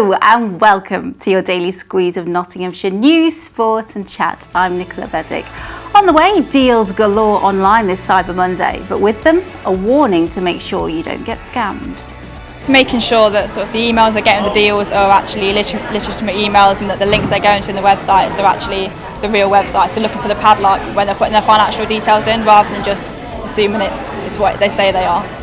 And welcome to your daily squeeze of Nottinghamshire news, sport and chat. I'm Nicola Bezic. On the way, deals galore online this Cyber Monday, but with them, a warning to make sure you don't get scammed. It's making sure that sort of the emails they're getting the deals are actually legitimate emails and that the links they're going to in the websites are actually the real websites. So looking for the padlock when they're putting their financial details in rather than just assuming it's, it's what they say they are.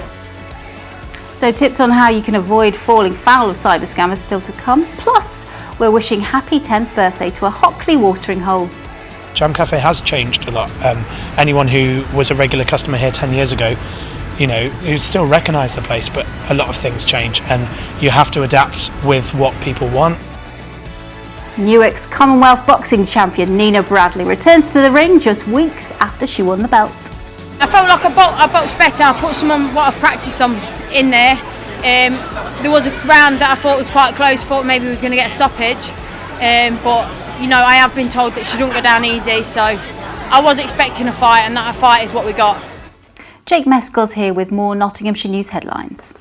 So tips on how you can avoid falling foul of cyber scammers still to come. Plus, we're wishing happy 10th birthday to a Hockley watering hole. Jam Cafe has changed a lot. Um, anyone who was a regular customer here 10 years ago, you know, you still recognise the place, but a lot of things change and you have to adapt with what people want. Newark's Commonwealth boxing champion Nina Bradley returns to the ring just weeks after she won the belt. I felt like I, bo I boxed better. I put some of what I've practiced on in there. Um, there was a round that I thought was quite close. Thought maybe we was going to get a stoppage, um, but you know I have been told that she don't go down easy. So I was expecting a fight, and that a fight is what we got. Jake Mescal's here with more Nottinghamshire news headlines.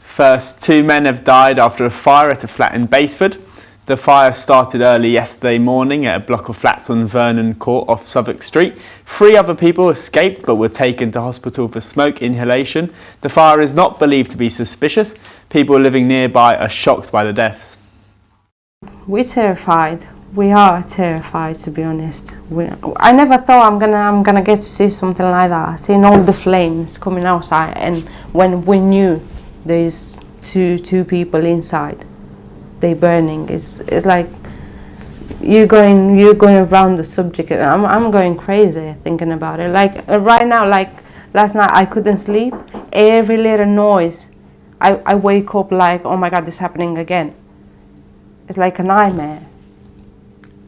First, two men have died after a fire at a flat in Basford. The fire started early yesterday morning at a block of flats on Vernon Court off Southwark Street. Three other people escaped but were taken to hospital for smoke inhalation. The fire is not believed to be suspicious. People living nearby are shocked by the deaths. We're terrified. We are terrified, to be honest. We, I never thought I'm gonna I'm gonna get to see something like that. Seeing all the flames coming outside, and when we knew there's two two people inside they burning. It's it's like you're going you're going around the subject. I'm I'm going crazy thinking about it. Like uh, right now, like last night I couldn't sleep. Every little noise, I I wake up like oh my god, this is happening again. It's like a nightmare.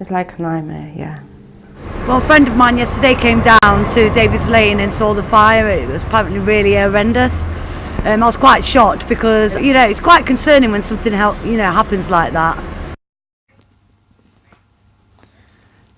It's like a nightmare, yeah. Well, a friend of mine yesterday came down to Davis Lane and saw the fire. It was apparently really horrendous. Um, I was quite shocked because you know it's quite concerning when something you know happens like that.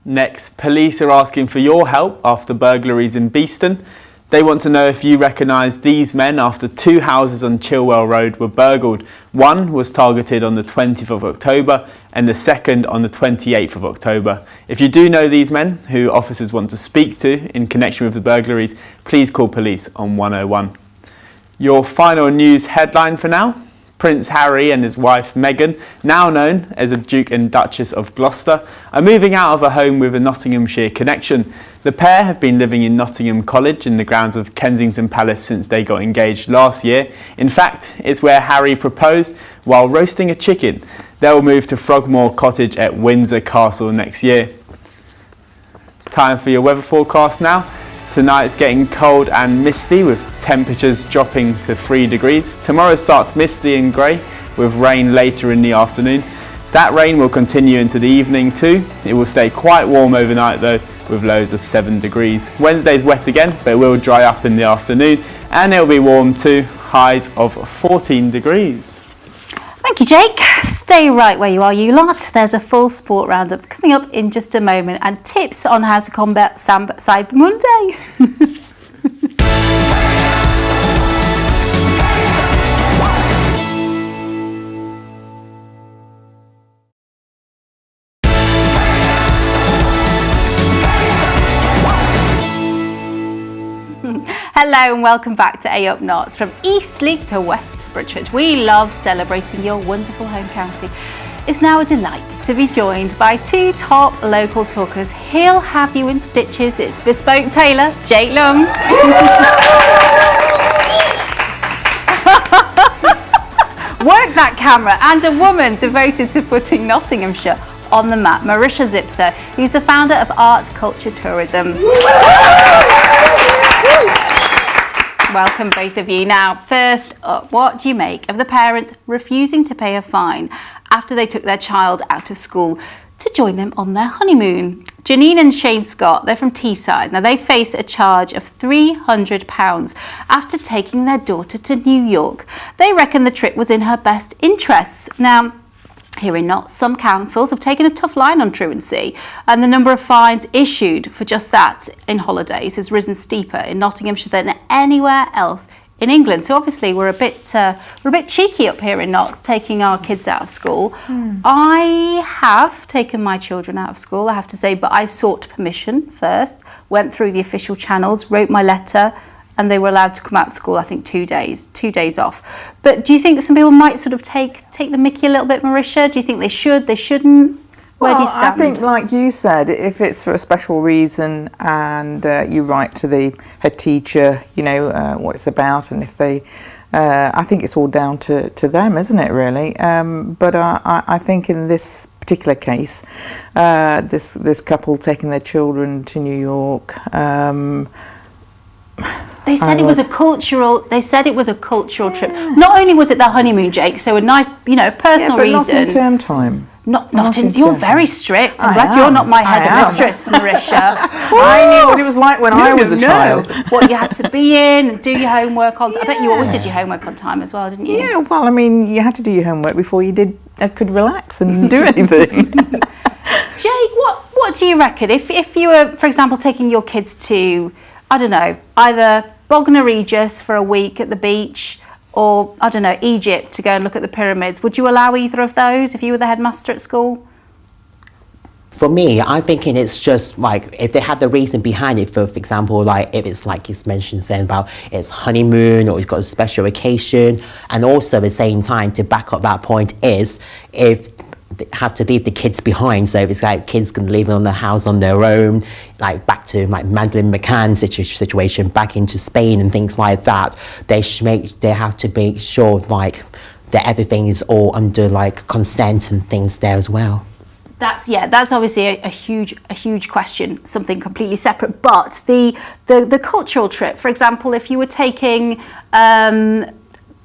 Next, police are asking for your help after burglaries in Beeston. They want to know if you recognise these men after two houses on Chilwell Road were burgled. One was targeted on the 20th of October and the second on the 28th of October. If you do know these men who officers want to speak to in connection with the burglaries, please call police on 101. Your final news headline for now. Prince Harry and his wife Meghan, now known as the Duke and Duchess of Gloucester, are moving out of a home with a Nottinghamshire connection. The pair have been living in Nottingham Cottage in the grounds of Kensington Palace since they got engaged last year. In fact, it's where Harry proposed while roasting a chicken. They'll move to Frogmore Cottage at Windsor Castle next year. Time for your weather forecast now. Tonight it's getting cold and misty with temperatures dropping to 3 degrees. Tomorrow starts misty and grey with rain later in the afternoon. That rain will continue into the evening too. It will stay quite warm overnight though with lows of 7 degrees. Wednesday's wet again but it will dry up in the afternoon and it'll be warm too, highs of 14 degrees. Thank you, Jake. Stay right where you are, you lot. There's a full sport roundup coming up in just a moment and tips on how to combat Cyber Monday. Hello and welcome back to A Up Notts from Eastleigh to West Bridgford. We love celebrating your wonderful home county. It's now a delight to be joined by two top local talkers. He'll have you in stitches. It's bespoke tailor, Jake Leung. Work that camera and a woman devoted to putting Nottinghamshire on the map, Marisha Zipser, who's the founder of Art Culture Tourism. Welcome both of you. Now, first up, what do you make of the parents refusing to pay a fine after they took their child out of school to join them on their honeymoon? Janine and Shane Scott, they're from Teesside. Now, they face a charge of £300 after taking their daughter to New York. They reckon the trip was in her best interests. Now, here in Notts, some councils have taken a tough line on truancy and the number of fines issued for just that in holidays has risen steeper in Nottinghamshire than anywhere else in England. So obviously we're a bit uh, we're a bit cheeky up here in Notts, taking our kids out of school. I have taken my children out of school, I have to say, but I sought permission first, went through the official channels, wrote my letter. And they were allowed to come out of school. I think two days, two days off. But do you think some people might sort of take take the Mickey a little bit, Marisha? Do you think they should? They shouldn't? Where do you Well, stand? I think, like you said, if it's for a special reason and uh, you write to the head teacher, you know uh, what it's about, and if they, uh, I think it's all down to, to them, isn't it? Really. Um, but I, I, I think in this particular case, uh, this this couple taking their children to New York. Um, They said I it was a cultural. They said it was a cultural trip. Not only was it their honeymoon, Jake, so a nice, you know, personal yeah, personal but not in reason. term time. Not, not, not in. in You're term very strict. I'm I glad you're not my I head mistress, Marisha. I knew what it was like when I was a child. what you had to be in, and do your homework on. I bet you always did your homework on time as well, didn't you? Yeah, well, I mean, you had to do your homework before you did uh, could relax and do anything. Jake, what what do you reckon? If if you were, for example, taking your kids to, I don't know, either Bognor Regis for a week at the beach, or I don't know, Egypt to go and look at the pyramids, would you allow either of those if you were the headmaster at school? For me, I'm thinking it's just like if they had the reason behind it. For, for example, like if it's like it's mentioned saying about it's honeymoon or it's got a special occasion, and also at the same time to back up that point is if have to leave the kids behind. So it's like kids can leave on the house on their own, like back to like Madeleine McCann situ- situation, back into Spain and things like that, they make they have to make sure like that everything is all under like consent and things there as well. That's yeah. That's obviously a, a huge, a huge question. Something completely separate. But the the the cultural trip, for example, if you were taking. Um,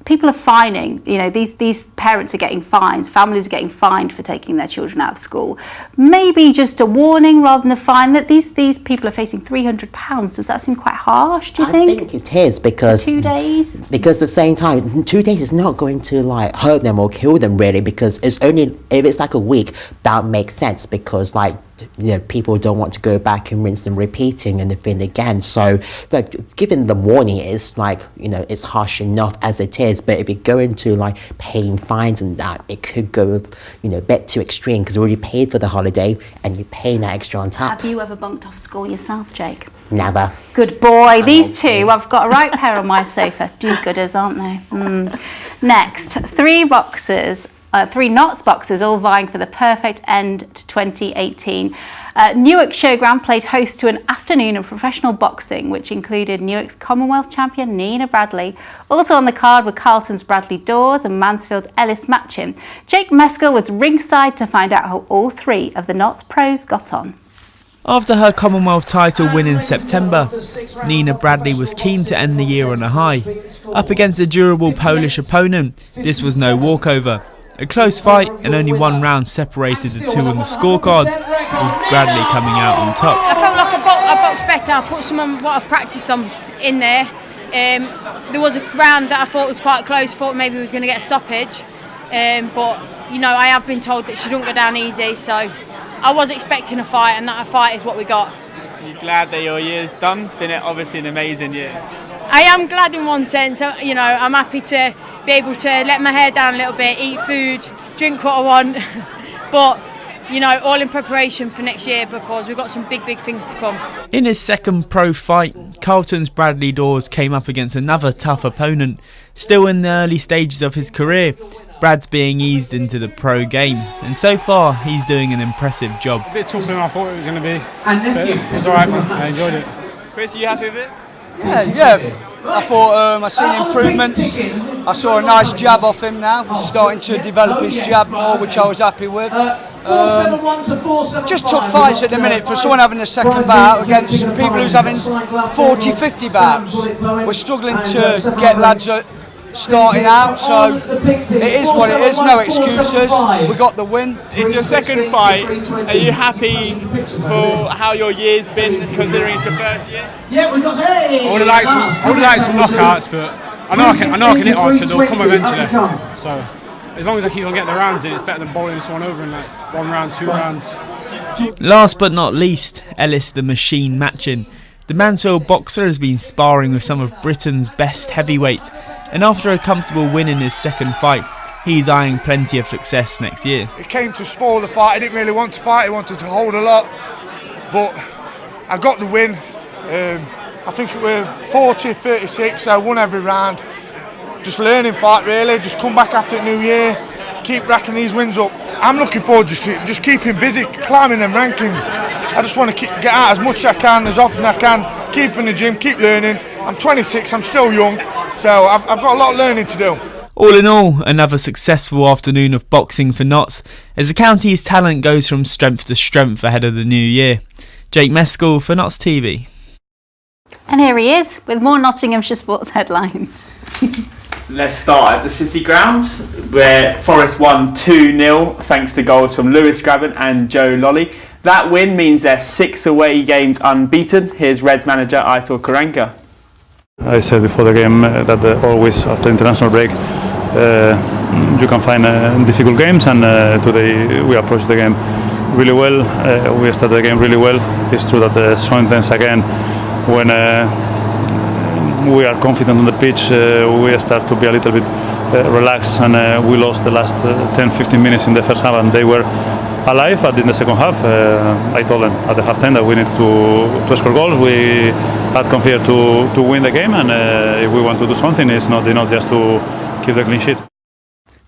People are fining, you know, these, these parents are getting fined, families are getting fined for taking their children out of school. Maybe just a warning rather than a fine that these, these people are facing £300. Does that seem quite harsh, do you I think? think it is because Two days? because at the same time two days is not going to like hurt them or kill them really because it's only if it's like a week that makes sense because like you know people don't want to go back and rinse and repeating and the thing again so like given the warning it's like you know it's harsh enough as it is but if you go into like paying fines and that it could go you know a bit too extreme because you already paid for the holiday and you're paying that extra on top Have you ever bunked off school yourself, Jake? never Good boy. These two, I've got a right pair on my sofa. Do-gooders, aren't they? Mm. Next, three boxes, uh, three Notts boxes, all vying for the perfect end to 2018. Uh, Newark Showground played host to an afternoon of professional boxing, which included Newark's Commonwealth champion Nina Bradley. Also on the card were Carlton's Bradley Dawes and Mansfield's Ellis Matchin. Jake Meskel was ringside to find out how all three of the Notts pros got on. After her Commonwealth title win in September, Nina Bradley was keen to end the year on a high. Up against a durable Polish opponent, this was no walkover. A close fight and only one round separated the two on the scorecard, with Bradley coming out on top. I felt like I, bo- I boxed better. I put some of what I've practiced on in there. Um, there was a round that I thought was quite close. Thought maybe we was going to get a stoppage, um, but you know I have been told that she don't go down easy. So I was expecting a fight, and that a fight is what we got. You glad that your year's done? It's been obviously an amazing year. I am glad in one sense. uh, You know, I'm happy to be able to let my hair down a little bit, eat food, drink what I want, but you know, all in preparation for next year because we've got some big, big things to come. In his second pro fight, Carlton's Bradley Dawes came up against another tough opponent. Still in the early stages of his career, Brad's being eased into the pro game, and so far he's doing an impressive job. A bit tougher than I thought it was going to be. But it was alright, man. I enjoyed it. Chris, are you happy with it? Yeah, yeah. I thought um, I seen improvements. I saw a nice jab off him now. He's starting to develop his jab more, which I was happy with. Um, just tough fights at the minute for someone having a second bout against people who's having 40, 50 bouts. We're struggling to get lads uh, starting out, so it is what it is. No excuses. We got the win. It's your second fight. Are you happy for how your year's been, considering it's your first year? I would have liked some, I would have liked some knockouts, but I know I can, I know I can hit hard, so they'll come eventually. So as long as I keep on getting the rounds in, it's better than bowling someone over in like one round, two rounds. Last but not least, Ellis the Machine Matchin. The The Mansfield boxer has been sparring with some of Britain's best heavyweights, and after a comfortable win in his second fight, he's eyeing plenty of success next year. It came to spoil the fight. He didn't really want to fight. He wanted to hold a lot, but I got the win. Um, I think we're 40, 36. I won every round. Just learning fight really. Just come back after new year. Keep racking these wins up. I'm looking forward just to just keeping busy, climbing them rankings. I just want to keep, get out as much as I can, as often as I can. Keep in the gym, keep learning. I'm 26. I'm still young, so I've, I've got a lot of learning to do. All in all, another successful afternoon of boxing for Notts as the county's talent goes from strength to strength ahead of the new year. Jake Mescal for Notts TV. And here he is with more Nottinghamshire sports headlines. Let's start at the City Ground, where Forest won 2 0 thanks to goals from Lewis Grabban and Joe Lolley. That win means they're six away games unbeaten. Here's Reds manager Aitor Karanka. I said before the game uh, that uh, always after international break uh, you can find uh, difficult games, and uh, today we approached the game really well. Uh, we started the game really well. It's true that sometimes again when we are confident on the pitch, we start to be a little bit relaxed, and we lost the last 10-15 minutes in the first half, and they were alive. But in the second half, I told them at the halftime that we need to, to score goals. We had come here to, to win the game, and uh, if we want to do something, it's not enough just to keep the clean sheet.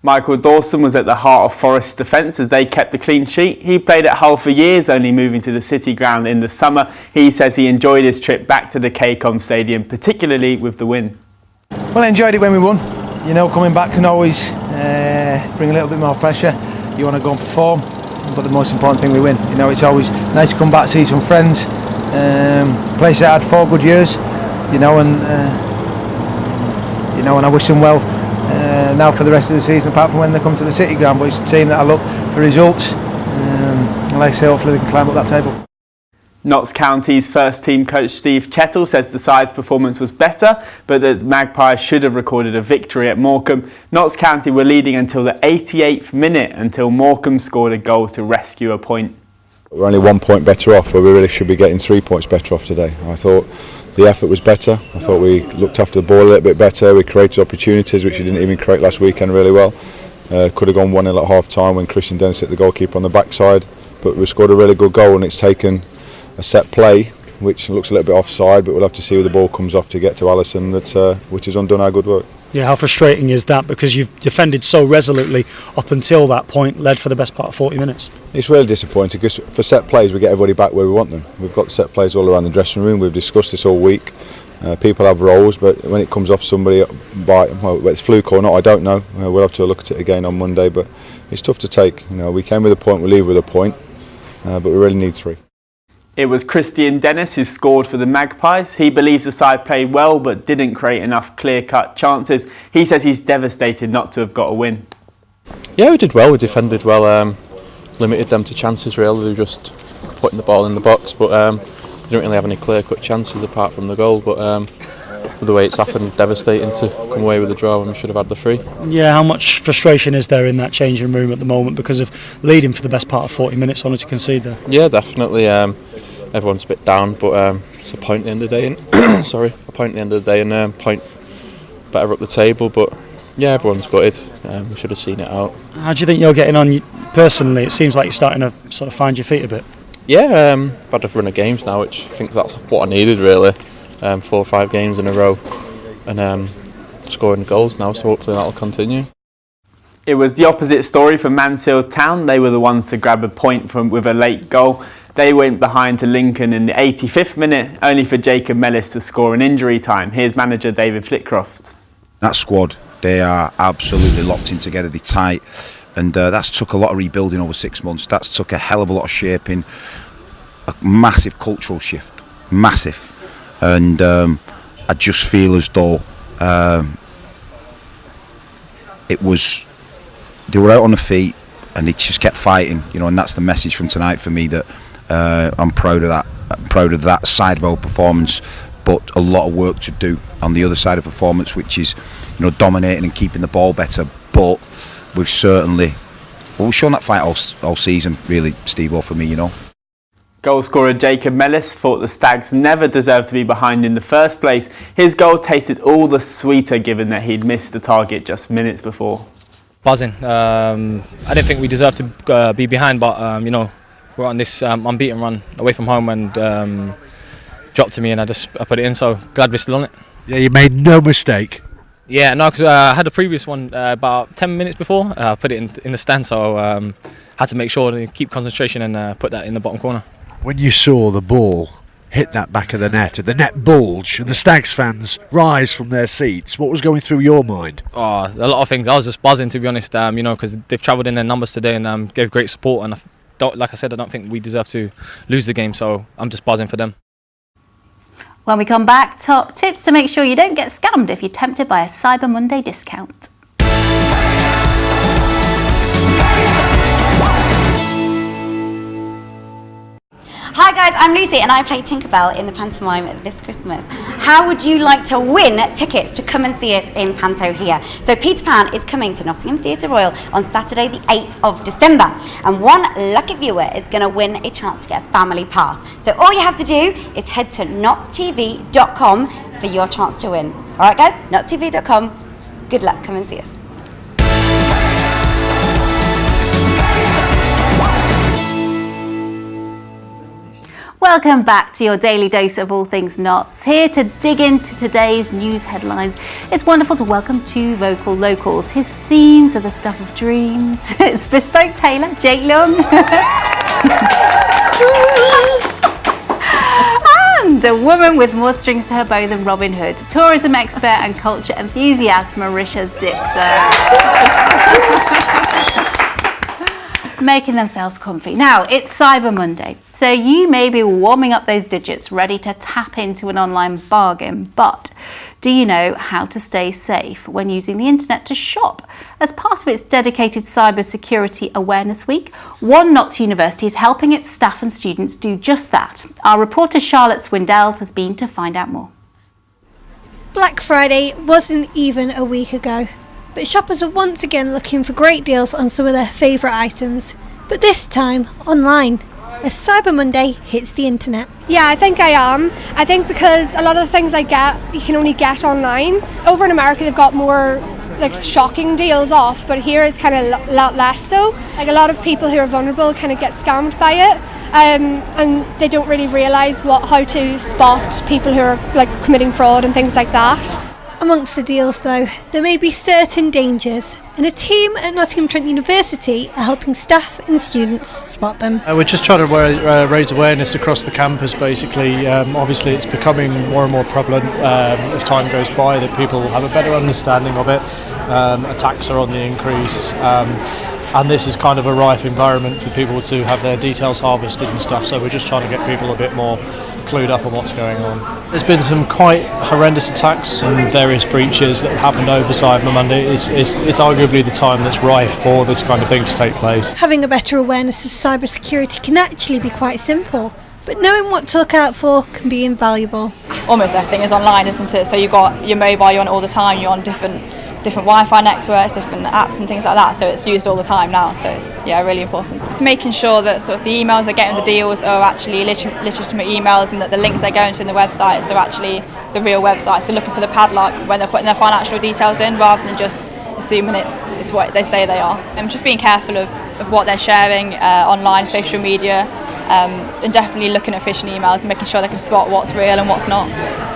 Michael Dawson was at the heart of Forest's defence as they kept the clean sheet. He played at Hull for years, only moving to the City Ground in the summer. He says he enjoyed his trip back to the KCOM Stadium, particularly with the win. Well, I enjoyed it when we won. You know, coming back can always uh, bring a little bit more pressure. You want to go and perform, but the most important thing we win. You know, it's always nice to come back, see some friends. Um, place that had four good years, you know, and uh, you know, and I wish them well uh, now for the rest of the season, apart from when they come to the City Ground. But it's a team that I look for results. Um, and like I say, hopefully they can climb up that table. Notts County's first team coach Steve Chettle says the side's performance was better, but that Magpies should have recorded a victory at Morecambe. Notts County were leading until the 88th minute until Morecambe scored a goal to rescue a point. We're only one point better off where we really should be getting three points better off today. I thought the effort was better. I thought we looked after the ball a little bit better. We created opportunities which we didn't even create last weekend really well. Uh, could have gone 1-0 at half time when Christian Dennis hit the goalkeeper on the backside. But we scored a really good goal and it's taken a set play which looks a little bit offside but we'll have to see where the ball comes off to get to Allison that, uh, which has undone our good work. Yeah, how frustrating is that? Because you've defended so resolutely up until that point, led for the best part of 40 minutes. It's really disappointing because for set plays we get everybody back where we want them. We've got set plays all around the dressing room. We've discussed this all week. Uh, people have roles, but when it comes off somebody by well, whether it's fluke or not, I don't know. Uh, we'll have to look at it again on Monday, but it's tough to take. You know, we came with a point, we leave with a point, uh, but we really need three. It was Kristian Dennis who scored for the Magpies. He believes the side played well but didn't create enough clear-cut chances. He says he's devastated not to have got a win. Yeah, we did well. We defended well. Um, limited them to chances really. They were just putting the ball in the box, but um, they didn't really have any clear-cut chances apart from the goal. But um, with the way it's happened, devastating to come away with a draw when we should have had the three. Yeah, how much frustration is there in that changing room at the moment because of leading for the best part of 40 minutes only to concede there? Yeah, definitely. Um, everyone's a bit down, but um, it's a point at the end of the day. And sorry, a point at the end of the day, and um, point better up the table. But yeah, everyone's gutted. Um, we should have seen it out. How do you think you're getting on personally? It seems like you're starting to sort of find your feet a bit. Yeah, um, I've had a run of games now, which I think that's what I needed really. Um, four or five games in a row, and um, scoring goals now. So hopefully that'll continue. It was the opposite story for Mansfield Town. They were the ones to grab a point from with a late goal. They went behind to Lincoln in the 85th minute, only for Jacob Mellis to score in injury time. Here's manager David Flitcroft. That squad, they are absolutely locked in together, they're tight, and uh, that's took a lot of rebuilding over six months. That's took a hell of a lot of shaping, a massive cultural shift, massive. And um, I just feel as though um, it was, they were out on the feet and they just kept fighting, you know, and that's the message from tonight for me that uh, I'm proud of that. I'm proud of that side of our performance, but a lot of work to do on the other side of performance, which is, you know, dominating and keeping the ball better. But we've certainly, well, we've shown that fight all, all season, really, Steve, for me, you know. Goalscorer Jacob Mellis thought the Stags never deserved to be behind in the first place. His goal tasted all the sweeter given that he'd missed the target just minutes before. Buzzing. Um, I didn't think we deserved to uh, be behind, but um, you know, we're on this um, unbeaten run away from home and um, dropped to me, and I just I put it in. So glad we're still on it. Yeah, you made no mistake. Yeah, no, because uh, I had a previous one uh, about 10 minutes before. I put it in, in the stand, so um, had to make sure to keep concentration and uh, put that in the bottom corner. When you saw the ball hit that back of the net and the net bulge and the Stags fans rise from their seats, what was going through your mind? Oh, a lot of things. I was just buzzing to be honest. Um, you know, because they've travelled in their numbers today and um, gave great support. And I don't, like I said, I don't think we deserve to lose the game. So I'm just buzzing for them. When we come back, top tips to make sure you don't get scammed if you're tempted by a Cyber Monday discount. Hi guys, I'm Lucy and I play Tinkerbell in the pantomime this Christmas. How would you like to win tickets to come and see us in Panto here? So Peter Pan is coming to Nottingham Theatre Royal on Saturday the 8th of December and one lucky viewer is going to win a chance to get a family pass. So all you have to do is head to nottstv.com for your chance to win. Alright guys, nottstv.com. Good luck, come and see us. Welcome back to your daily dose of all things Notts. Here to dig into today's news headlines. It's wonderful to welcome two vocal locals. His scenes are the stuff of dreams. It's bespoke tailor Jake Leung. and a woman with more strings to her bow than Robin Hood. Tourism expert and culture enthusiast Marisha Zipser. making themselves comfy. Now, it's Cyber Monday, so you may be warming up those digits, ready to tap into an online bargain, but do you know how to stay safe when using the internet to shop? As part of its dedicated Cyber Security Awareness Week, One Knots University is helping its staff and students do just that. Our reporter Charlotte Swindells has been to find out more. Black Friday wasn't even a week ago but shoppers are once again looking for great deals on some of their favourite items, but this time online. As Cyber Monday hits the internet. Yeah, I think I am. I think because a lot of the things I get, you can only get online. Over in America, they've got more like shocking deals off, but here it's kind of a lot less so. Like a lot of people who are vulnerable kind of get scammed by it, um, and they don't really realise what how to spot people who are like committing fraud and things like that. Amongst the deals, though, there may be certain dangers, and a team at Nottingham Trent University are helping staff and students spot them. Uh, we're just trying to uh, raise awareness across the campus, basically. Um, obviously, it's becoming more and more prevalent um, as time goes by that people have a better understanding of it. Um, attacks are on the increase. And this is kind of a rife environment for people to have their details harvested and stuff so we're just trying to get people a bit more clued up on what's going on. There's been some quite horrendous attacks and various breaches that have happened over Cyber Monday. It's, it's, it's arguably the time that's rife for this kind of thing to take place. Having a better awareness of cybersecurity can actually be quite simple. But knowing what to look out for can be invaluable. Almost everything is online, isn't it? So you've got your mobile, you're on all the time, you're on different different Wi-Fi networks, different apps and things like that. So it's used all the time now. So it's yeah, really important. It's making sure that sort of the emails they're getting the deals are actually legitimate emails and that the links they're going to in the websites are actually the real websites. So looking for the padlock when they're putting their financial details in rather than just assuming it's, it's what they say they are. And just being careful of, of what they're sharing uh, online, social media, um, and definitely looking at phishing emails and making sure they can spot what's real and what's not.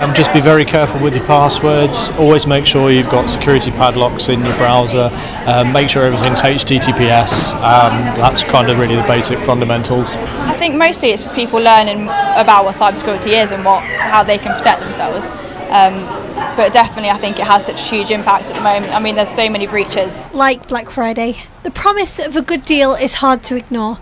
And just be very careful with your passwords. Always make sure you've got security padlocks in your browser. Um, make sure everything's HTTPS. Um, that's kind of really the basic fundamentals. I think mostly it's just people learning about what cybersecurity is and what how they can protect themselves. Um, but definitely I think it has such a huge impact at the moment. I mean there's so many breaches. Like Black Friday, the promise of a good deal is hard to ignore.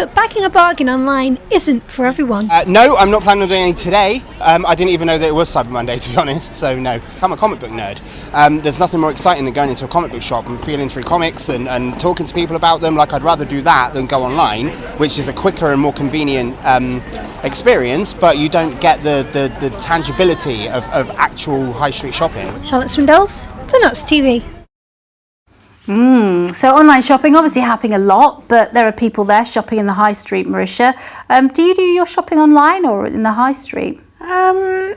But backing a bargain online isn't for everyone. Uh, no, I'm not planning on doing any today. Um, I didn't even know that it was Cyber Monday, to be honest, so no. I'm a comic book nerd. Um, there's nothing more exciting than going into a comic book shop and feeling through comics and, and talking to people about them. Like, I'd rather do that than go online, which is a quicker and more convenient um, experience, but you don't get the, the, the tangibility of, of actual high street shopping. Charlotte Swindells for Notts TV. Mm, so online shopping obviously happening a lot, but there are people there shopping in the high street, Marisha. Um, do you do your shopping online or in the high street? Um,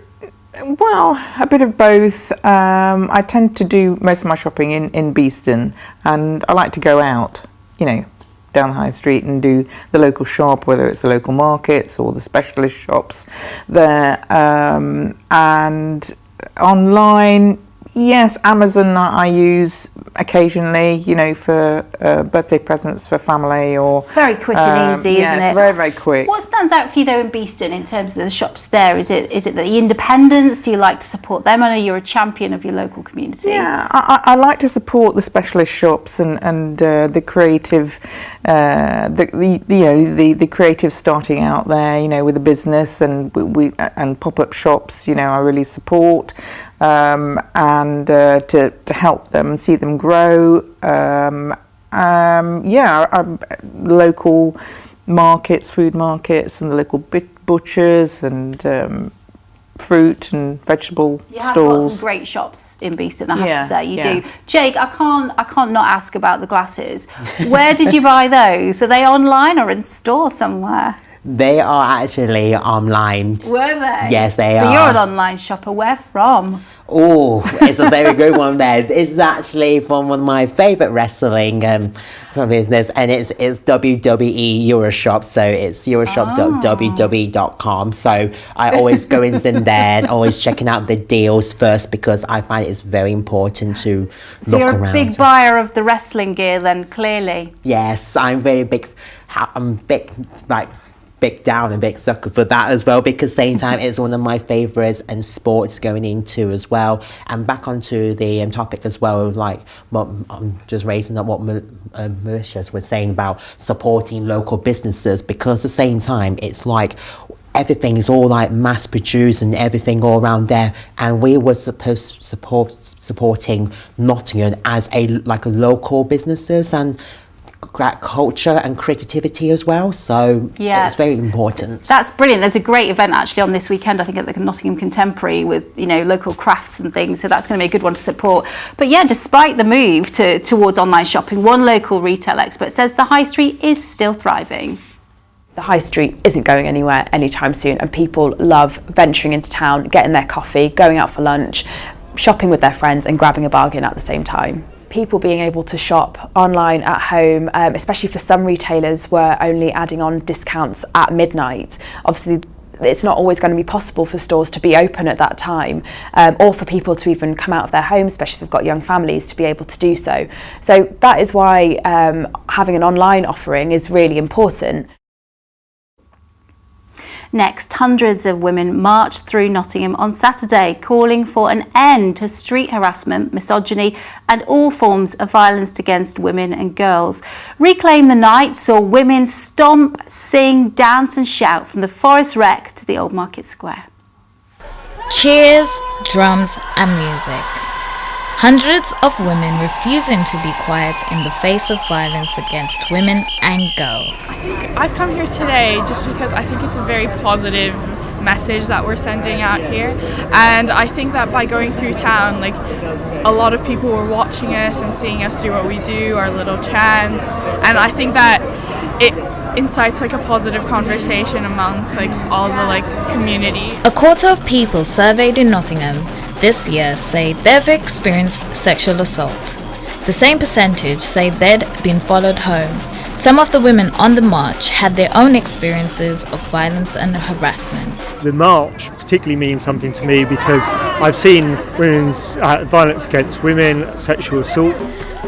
well, a bit of both. Um, I tend to do most of my shopping in, in Beeston and I like to go out, you know, down the high street and do the local shop, whether it's the local markets or the specialist shops there. Um, and online, yes, Amazon I use occasionally, you know, for uh, birthday presents for family or... It's very quick and um, easy, yeah, isn't it? very, very quick. What stands out for you though in Beeston in terms of the shops there? Is it is it the independents? Do you like to support them? I know you're a champion of your local community. Yeah, I, I I like to support the specialist shops and and uh, the creative, uh, the, the you know the the creative starting out there, you know, with a business and we, we and pop up shops. You know, I really support. Um, and uh, to, to help them and see them grow. Um, um, yeah, um, local markets, food markets, and the local bit- butchers and um, fruit and vegetable You have got stalls. some great shops in Beeston, I have Yeah, to say. You yeah. do. Jake, I can't I can't not ask about the glasses. Where did you buy those? Are they online or in store somewhere? They are actually online. Were they? Yes, they so are. So you're an online shopper. Where from? Oh, it's a very good one there. It's actually from one of my favourite wrestling um, business, and it's it's WWE Euroshop. So it's euroshop.wwe.com. So I always go in there and always checking out the deals first because I find it's very important to So look you're around. a big buyer of the wrestling gear then, clearly. Yes, I'm very big. I'm big like big down and big sucker for that as well because same time it's one of my favorites and sports going into as well. And back onto the um, topic as well, like what I'm just raising up what um, Marisha was saying about supporting local businesses because at the same time it's like everything is all like mass produced and everything all around there and we were supposed support supporting Nottingham as a like a local businesses and culture and creativity as well so Yeah. it's very important That's brilliant. There's a great event actually on this weekend, I think at the Nottingham Contemporary with, you know, local crafts and things. So that's going to be a good one to support. But yeah, despite the move to, towards online shopping, one local retail expert says the high street is still thriving. The high street isn't going anywhere anytime soon, and people love venturing into town, getting their coffee, going out for lunch, shopping with their friends, and grabbing a bargain at the same time. People being able to shop online at home, um, especially for some retailers, were only adding on discounts at midnight. Obviously, it's not always going to be possible for stores to be open at that time um, or for people to even come out of their homes, especially if they've got young families, to be able to do so. So that is why um, having an online offering is really important. Next, hundreds of women marched through Nottingham on Saturday calling for an end to street harassment, misogyny and all forms of violence against women and girls. Reclaim the Night saw women stomp, sing, dance and shout from the Forest Rec to the Old Market Square. Cheers, drums, and music. Hundreds of women refusing to be quiet in the face of violence against women and girls. I think I've come here today just because I think it's a very positive message that we're sending out here. And I think that by going through town like a lot of people were watching us and seeing us do what we do our little chants. And I think that it incites like a positive conversation amongst like all the like community. A quarter of people surveyed in Nottingham this year say they've experienced sexual assault. The same percentage say they'd been followed home. Some of the women on the march had their own experiences of violence and harassment. The march particularly means something to me because I've seen women's uh, violence against women, sexual assault.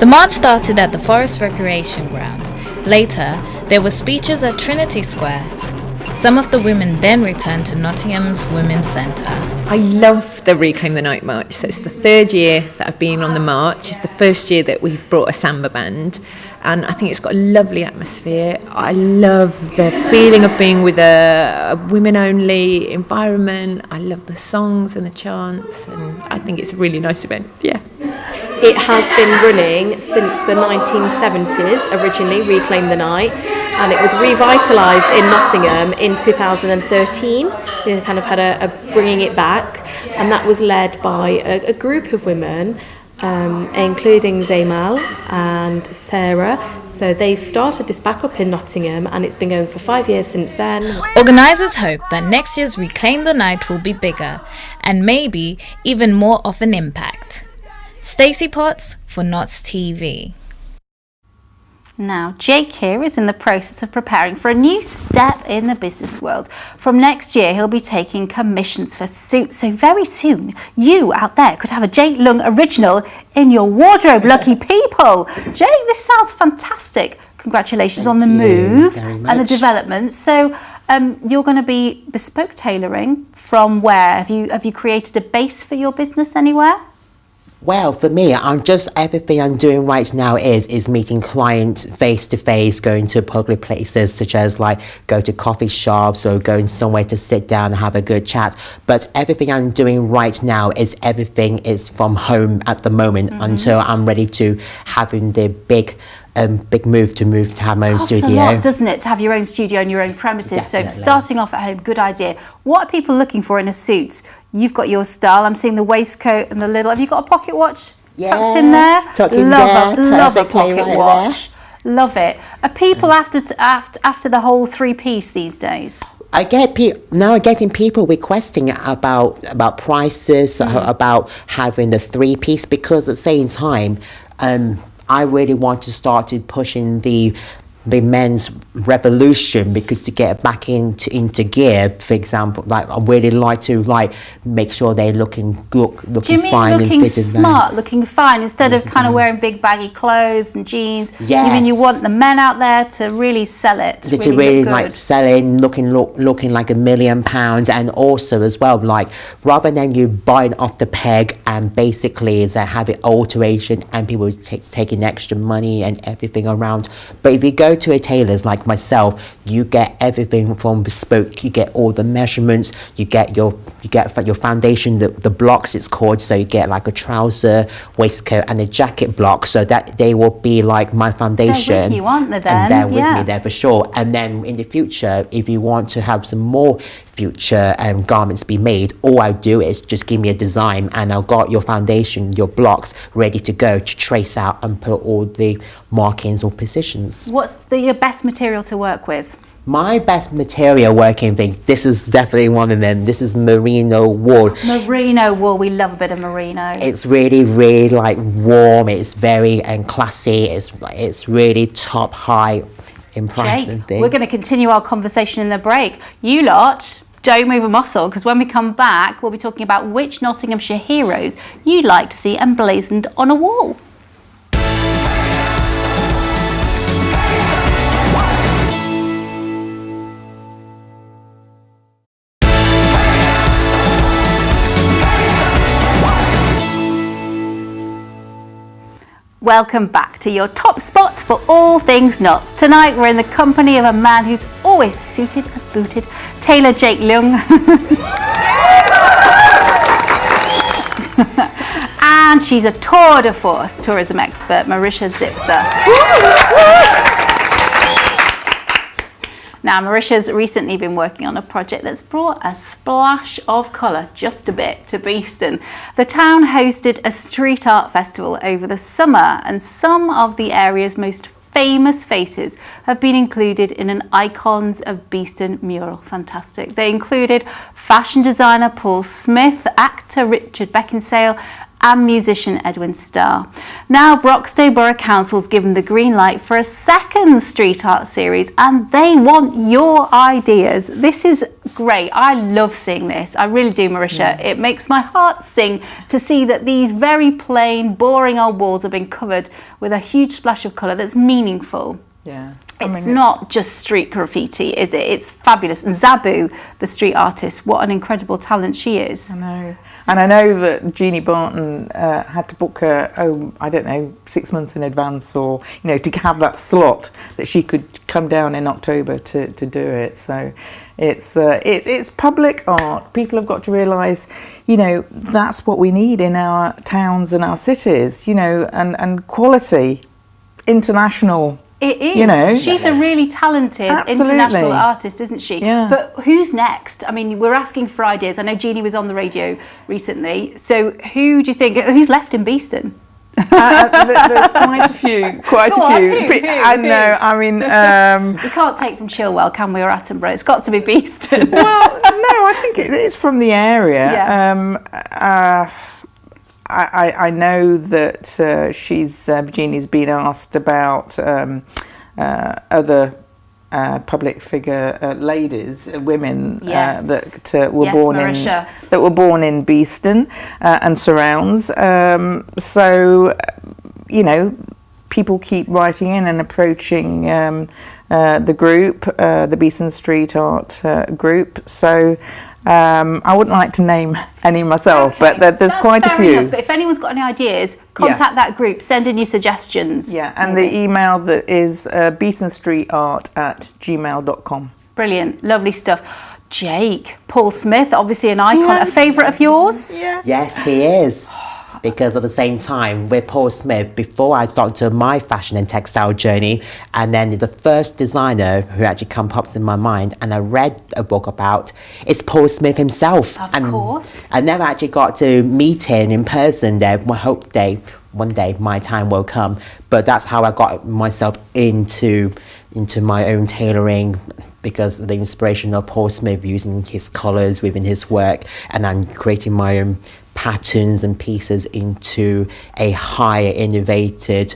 The march started at the Forest Recreation Ground. Later, there were speeches at Trinity Square. Some of the women then returned to Nottingham's Women's Centre. I love the Reclaim the Night March. So it's the third year that I've been on the march. It's the first year that we've brought a samba band. And I think it's got a lovely atmosphere. I love the feeling of being with a, a women only environment. I love the songs and the chants. And I think it's a really nice event. Yeah. It has been running since the 1970s, originally, Reclaim the Night, and it was revitalised in Nottingham in 2013. They kind of had a, a bringing it back, and that was led by a, a group of women um, including Zaymal and Sarah. So they started this back up in Nottingham and it's been going for five years since then. Organisers hope that next year's Reclaim the Night will be bigger and maybe even more of an impact. Stacey Potts for Notts TV. Now, Jake here is in the process of preparing for a new step in the business world. From next year, he'll be taking commissions for suits. So very soon, you out there could have a Jake Leung original in your wardrobe. Lucky people. Jake, this sounds fantastic. Congratulations on the move and the development. So um, you're going to be bespoke tailoring from where? Have you, have you created a base for your business anywhere? Well, for me, I'm just everything I'm doing right now is is meeting clients face to face, going to public places such as like go to coffee shops or going somewhere to sit down and have a good chat. But everything I'm doing right now is everything is from home at the moment Mm-hmm. until I'm ready to having the big um, big move to move to have my own Costs studio. a lot, doesn't it, to have your own studio and your own premises? So starting off at home, good idea. What are people looking for in a suit? You've got your style. I'm seeing the waistcoat and the little. Have you got a pocket watch tucked in there? tucked in love there, a love a pocket right there. watch. Love it. Are people after after after the whole three piece these days? I get pe- now I'm getting people requesting about about prices uh, about having the three piece because at the same time um, I really want to start to pushing the the men's revolution because to get back into into gear for example like I really like to like make sure they're looking look looking mean fine looking and fitted smart, looking fine, instead of kind of mm-hmm. wearing big baggy clothes and jeans? You mean you want the men out there to really sell it, to really, really like selling, looking look, looking like a million pounds, and also as well like rather than you buying off the peg and basically is a habit alteration and people take, taking extra money and everything around. But if you go to a tailor's like myself, you get everything from bespoke. You get all the measurements. You get your you get your foundation, the, the blocks it's called. So you get like a trouser, waistcoat, and a jacket block. So that they will be like my foundation. you, aren't they, then? And they're with Yeah. me there for sure. And then in the future, if you want to have some more future um, garments be made, all I do is just give me a design and I've got your foundation, your blocks ready to go to trace out and put all the markings or positions. What's the your best material to work with? My best material working things, this is definitely one of them. This is merino wool. Merino wool. We love a bit of merino. It's really, really like warm. It's very and classy. It's it's really top high in price and Jake, thing. we're going to continue our conversation in the break. You lot, don't move a muscle because when we come back, we'll be talking about which Nottinghamshire heroes you'd like to see emblazoned on a wall. Welcome back to your top spot for all things Notts. Tonight we're in the company of a man who's always suited and booted, tailor Jake Leung. and she's a tour de force tourism expert, Marisha Zipser. Now, Marisha's recently been working on a project that's brought a splash of colour, just a bit, to Beeston. The town hosted a street art festival over the summer, and some of the area's most famous faces have been included in an Icons of Beeston mural. Fantastic. They included fashion designer Paul Smith, actor Richard Beckinsale, and musician Edwin Starr. Now Broxtowe Borough Council's given the green light for a second street art series and they want your ideas. This is great. I love seeing this. I really do, Marisha. It makes my heart sing to see that these very plain, boring old walls have been covered with a huge splash of colour that's meaningful. Yeah. It's not just street graffiti, is it? It's fabulous. Zabou, the street artist, what an incredible talent she is. I know. And I know that Jeannie Barton uh, had to book her, oh, I don't know, six months in advance or, you know, to have that slot that she could come down in October to, to do it. So it's, uh, it, it's public art. People have got to realise, you know, that's what we need in our towns and our cities, you know, and, and quality, international. It is. You know. She's a really talented Absolutely. international artist, isn't she? Yeah. But who's next? I mean, we're asking for ideas. I know Jeannie was on the radio recently. So who do you think, who's left in Beeston? Uh, there's quite a few, quite Go a on, few. who, who, I know. I mean, um, we can't take from Chilwell, can we, or Attenborough? It's got to be Beeston. well, no, I think it, it's from the area. Yeah. Um, uh, I, I, I know that uh, she's uh, Virginia's been asked about um, uh, other uh, public figure uh, ladies, uh, women Yes. that uh, were Yes, born Marisha. in that were born in Beeston uh, and surrounds. Um, so, you know, people keep writing in and approaching um, uh, the group, uh, the Beeston Street Art uh, group. So. Um, I wouldn't like to name any myself, but there, there's That's quite a few. enough, but if anyone's got any ideas, contact that group, send in your suggestions. Yeah, and the email that is uh, beestonstreetart at gmail.com. Brilliant, lovely stuff. Jake, Paul Smith, obviously an icon, a favourite of yours? Yeah. Yes, he is. Because at the same time, with Paul Smith, before I started my fashion and textile journey, and then the first designer who actually come pops in my mind, and I read a book about, it's Paul Smith himself. Of and course. I never actually got to meet him in person there. I hope they, one day my time will come. But that's how I got myself into, into my own tailoring because of the inspiration of Paul Smith using his colours within his work and then creating my own patterns and pieces into a higher innovated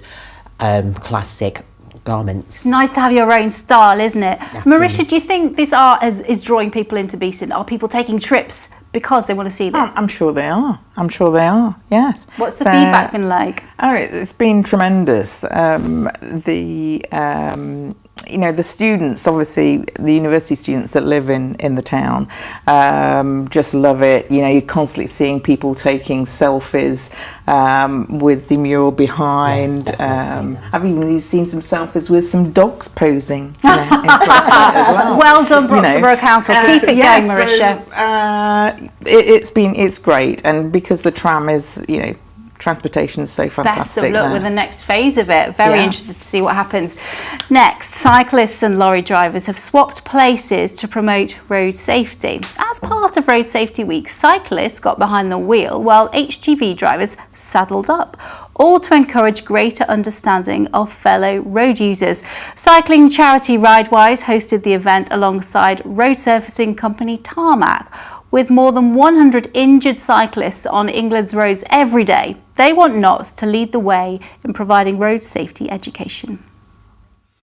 um, classic garments. Nice to have your own style, isn't it? Marisha, do you think this art is, is drawing people into Beeston? Are people taking trips because they want to see them? I'm sure they are. I'm sure they are. Yes. What's the They're- feedback been like? Oh, it- it's been tremendous. Um, the um, you know the students, obviously the university students that live in in the town, um, just love it. You know, you're constantly seeing people taking selfies um, with the mural behind. um, I've even seen some selfies with some dogs posing. you know, in front of as well. Well done. Broxborough Council. Keep it yeah, going, Marisha. so, uh, it, it's been it's great, and because the tram is you know transportation is so fantastic. Best of luck there. with the next phase of it. Very Yeah. interested to see what happens. Next, cyclists and lorry drivers have swapped places to promote road safety. As part of Road Safety Week, cyclists got behind the wheel while HGV drivers saddled up. All to encourage greater understanding of fellow road users. Cycling charity Ridewise hosted the event alongside road surfacing company Tarmac. With more than 100 injured cyclists on England's roads every day, they want Notts to lead the way in providing road safety education.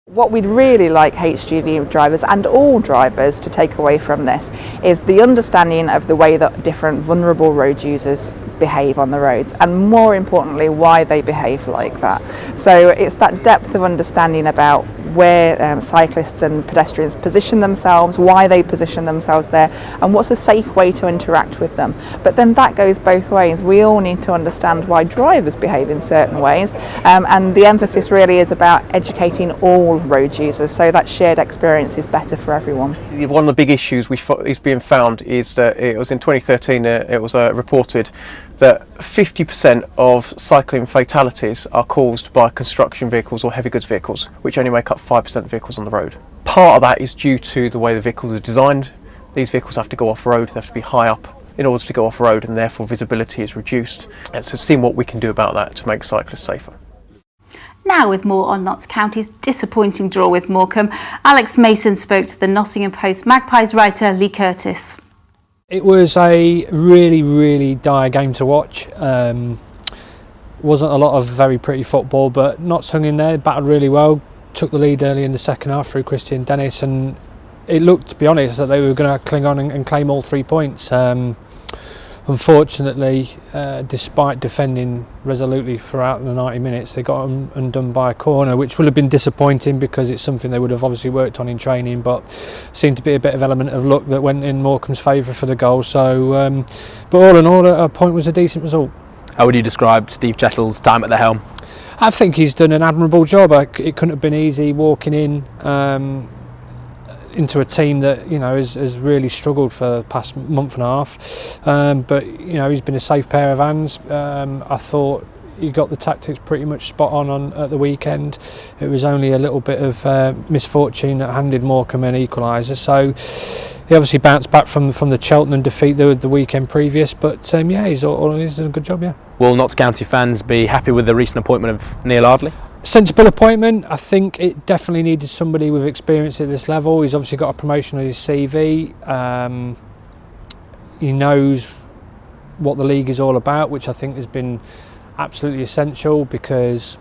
What we'd really like HGV drivers and all drivers to take away from this is the understanding of the way that different vulnerable road users behave on the roads and more importantly why they behave like that. So it's that depth of understanding about where um, cyclists and pedestrians position themselves, why they position themselves there and what's a safe way to interact with them. But then that goes both ways. We all need to understand why drivers behave in certain ways um, and the emphasis really is about educating all road users so that shared experience is better for everyone. One of the big issues we is being found is that it was in 2013 uh, it was uh, reported that 50% of cycling fatalities are caused by construction vehicles or heavy goods vehicles, which only make up 5% of vehicles on the road. Part of that is due to the way the vehicles are designed. These vehicles have to go off road, they have to be high up in order to go off road and therefore visibility is reduced. And so seeing what we can do about that to make cyclists safer. Now, with more on Notts County's disappointing draw with Morecambe, Alex Mason spoke to the Nottingham Post Magpies writer Lee Curtis. It was a really, really dire game to watch. Um, wasn't a lot of very pretty football, but Notts hung in there, battled really well, took the lead early in the second half through Kristian Dennis, and it looked, to be honest, that they were going to cling on and, and claim all three points. Um, Unfortunately, uh, despite defending resolutely throughout the 90 minutes, they got un undone by a corner, which would have been disappointing because it's something they would have obviously worked on in training, but seemed to be a bit of element of luck that went in Morecambe's favour for the goal. So, um, but all in all, a point was a decent result. How would you describe Steve Chettle's time at the helm? I think he's done an admirable job. It couldn't have been easy walking in. Um, into a team that you know has, has really struggled for the past month and a half. Um, but you know he's been a safe pair of hands. Um, I thought he got the tactics pretty much spot on, on at the weekend. It was only a little bit of uh, misfortune that handed Morecambe an equaliser. So he obviously bounced back from from the Cheltenham defeat the, the weekend previous. But um, yeah, he's all, he's done a good job. Yeah. Will Notts County fans be happy with the recent appointment of Neil Ardley? Sensible appointment. I think it definitely needed somebody with experience at this level. He's obviously got a promotion on his CV. Um, he knows what the league is all about, which I think has been absolutely essential because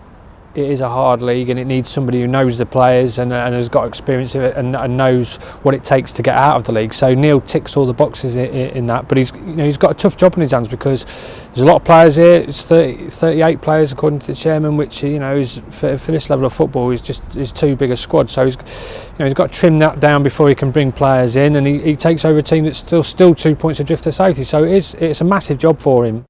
it is a hard league and it needs somebody who knows the players and, and has got experience of it and, and, knows what it takes to get out of the league. So Neil ticks all the boxes in, in, that, but he's you know he's got a tough job on his hands because there's a lot of players here. It's 30, 38 players according to the chairman, which you know is for, for this level of football is just is too big a squad. So he's you know he's got to trim that down before he can bring players in, and he, he takes over a team that's still still two points adrift to safety. So it is it's a massive job for him.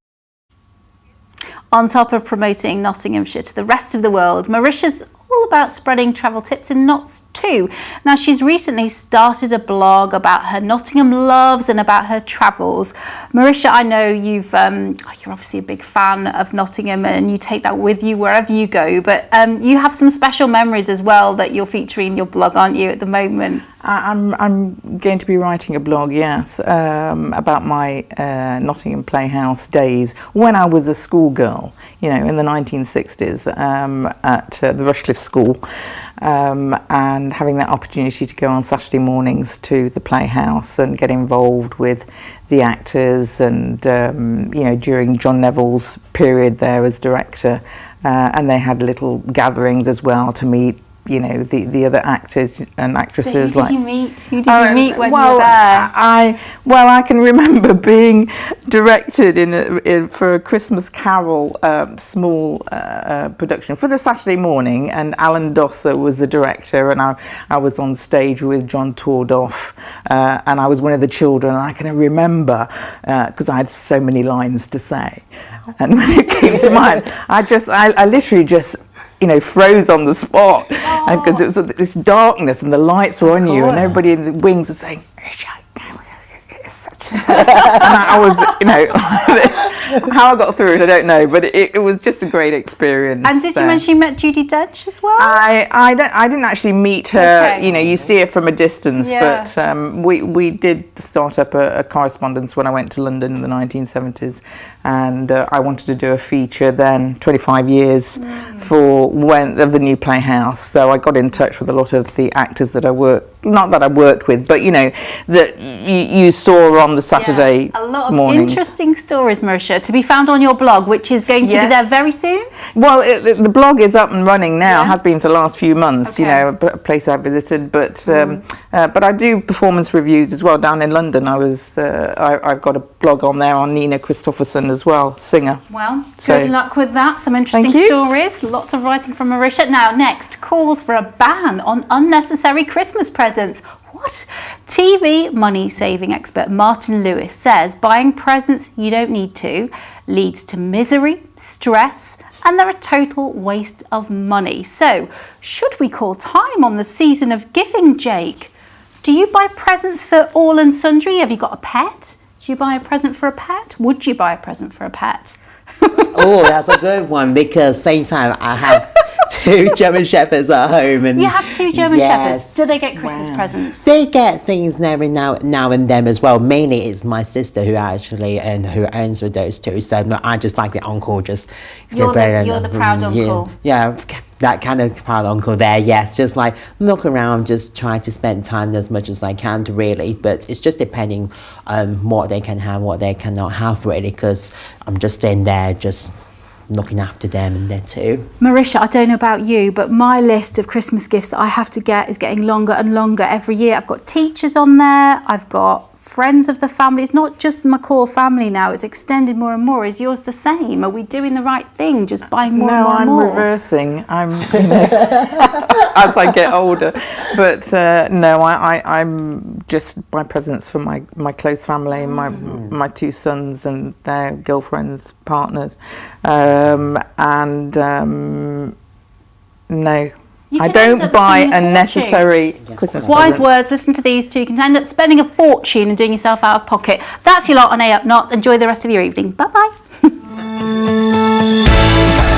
On top of promoting Nottinghamshire to the rest of the world, Marisha's all about spreading travel tips and Notts too. Now she's recently started a blog about her Nottingham loves and about her travels. Marisha, I know you've um, oh, you're obviously a big fan of Nottingham and you take that with you wherever you go, but um, you have some special memories as well that you're featuring in your blog, aren't you, at the moment? I'm, I'm going to be writing a blog, yes, um, about my uh, Nottingham Playhouse days when I was a schoolgirl, you know, in the 1960s um, at uh, the Rushcliffe School um, and having that opportunity to go on Saturday mornings to the Playhouse and get involved with the actors and, um, you know, during John Neville's period there as director uh, and they had little gatherings as well to meet you know the the other actors and actresses so like you meet who did you meet when well, you were there? I well I can remember being directed in, a, in for a Christmas Carol um, small uh, uh, production for the Saturday morning and Alan Dosser was the director and I, I was on stage with John Tordoff uh, and I was one of the children and I can remember because uh, I had so many lines to say. And when it came to mine I just I, I literally just you know, froze on the spot. Because oh. it was this darkness and the lights were on you and everybody in the wings was saying, and I was, you know, how I got through it, I don't know, but it, it was just a great experience. And did you mention you met Judi Dench as well? I, I, don't, I didn't actually meet her, Okay. you know, you see her from a distance, Yeah. but um, we, we did start up a, a correspondence when I went to London in the 1970s and uh, I wanted to do a feature then, 25 years for when of the new Playhouse. So I got in touch with a lot of the actors that I worked, not that I worked with, but you know, that you, you saw on the Saturday a lot of mornings. interesting stories, Marisha, to be found on your blog, which is going to be there very soon. Well, it, the, blog is up and running now. Has been for the last few months. You know, a place I've visited, but um, uh, but I do performance reviews as well down in London. I was uh, I, I've got a blog on there on Nina Christopherson as well, singer. Well, So- good luck with that. Some interesting stories. Lots of writing from Marisha. Now, next, calls for a ban on unnecessary Christmas presents. What? TV money saving expert Martin Lewis says buying presents you don't need to leads to misery, stress, and they're a total waste of money. So, should we call time on the season of giving, Jake? Do you buy presents for all and sundry? Have you got a pet? Do you buy a present for a pet? Would you buy a present for a pet? Oh, that's a good one because same time I have two German shepherds at home and You have two German Yes. shepherds. Do they get Christmas presents? They get things every now now and then as well. Mainly, it's my sister who actually and who owns with those two. So I just like the uncle. Just You're the- you're the proud mm, yeah, uncle. Yeah, that kind of uncle there. Yes, just like look around, just try to spend time as much as I can. Really, but it's just depending on what they can have, what they cannot have. Really, because I'm just in there just looking after them and their too. Marisha, I don't know about you, but my list of Christmas gifts that I have to get is getting longer and longer every year. I've got teachers on there, I've got friends of the family. It's not just my core family now, it's extended more and more. Is yours the same? Are we doing the right thing, just buying more no, and more No, I'm more? reversing. I'm you know, as I get older, but uh, no, I, I, I'm just buy presents for my, my close family, my my two sons and their girlfriends, partners, um, and um, no. You I don't buy a fortune. unnecessary Christmas Wise presents. words, listen to these two. You can end up spending a fortune and doing yourself out of pocket. That's your lot on A Up Notts. Enjoy the rest of your evening. Bye bye.